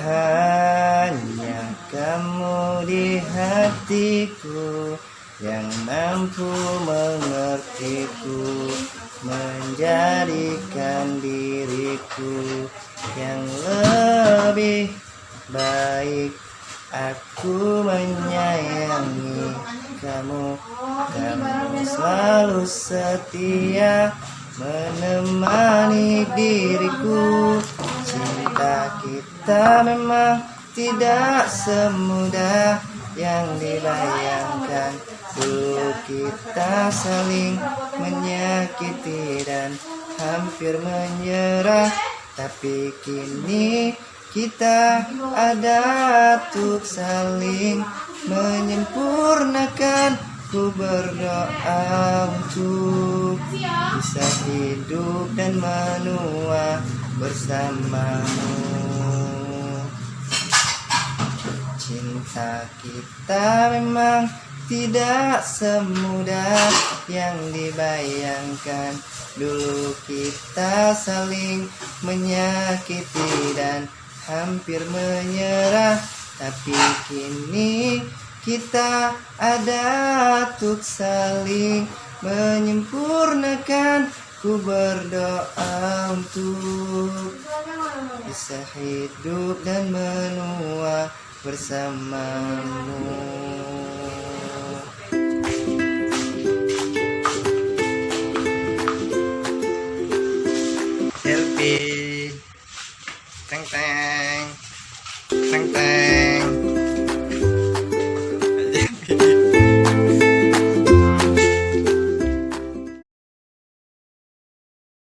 Hanya kamu di hatiku yang mampu mengertiku menjadikan diriku yang lebih baik. Aku menyayangi kamu kamu selalu setia menemani diriku cinta kita memang tidak semudah yang dibayangkan. Dulu kita saling menyakiti dan hampir menyerah. Tapi kini kita ada untuk saling menyempurnakan. Ku berdoa untuk hidup dan menua bersamamu. Cinta kita memang tidak semudah yang dibayangkan. Dulu kita saling menyakiti dan hampir menyerah. Tapi kini kita ada untuk saling menyempurnakan Ku berdoa untuk bisa hidup dan menua bersamamu. Selfie, teng teng, teng teng.